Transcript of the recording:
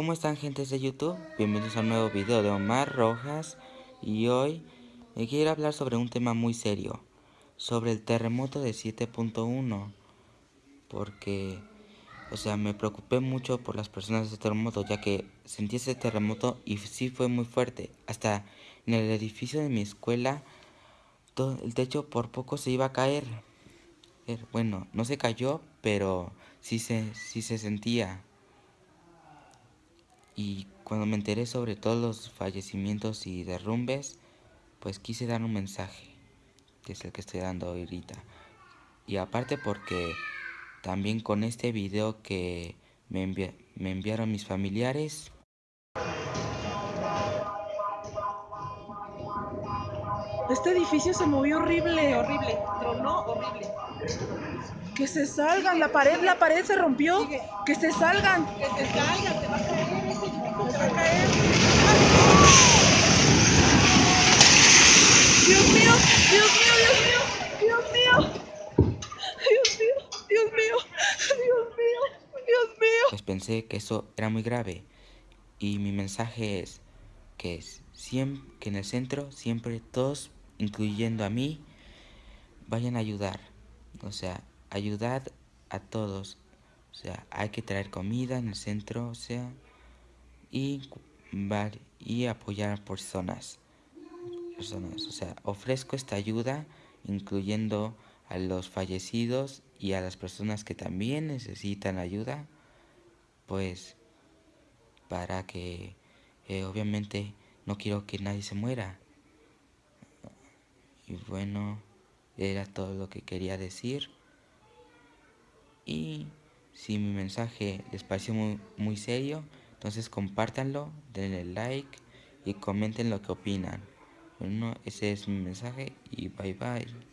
¿Cómo están gentes de YouTube? Bienvenidos a un nuevo video de Omar Rojas y hoy quiero hablar sobre un tema muy serio, sobre el terremoto de 7.1 porque, o sea, me preocupé mucho por las personas de este terremoto ya que sentí ese terremoto y sí fue muy fuerte, hasta en el edificio de mi escuela todo el techo por poco se iba a caer, bueno, no se cayó, pero sí se, sí se sentía. Y cuando me enteré sobre todos los fallecimientos y derrumbes, pues quise dar un mensaje, que es el que estoy dando ahorita. Y aparte porque también con este video que me, me enviaron mis familiares. Este edificio se movió horrible, horrible, tronó horrible. Que se salgan, la pared, la pared se rompió. Que se salgan. Que se salgan, se va a caer, se va a caer. Dios mío, Dios mío, Dios mío, Dios mío. Dios mío, Dios mío, Dios mío, Dios mío. Pues pensé que eso era muy grave. Y mi mensaje es que, siempre, que en el centro siempre todos, incluyendo a mí, vayan a ayudar. O sea, ayudad a todos. O sea, hay que traer comida en el centro, o sea, y, y apoyar a personas. personas. O sea, ofrezco esta ayuda, incluyendo a los fallecidos y a las personas que también necesitan ayuda, pues para que eh, obviamente no quiero que nadie se muera. Y bueno, era todo lo que quería decir. Y si mi mensaje les pareció muy, muy serio, entonces compártanlo, denle like y comenten lo que opinan. Bueno, ese es mi mensaje y bye bye.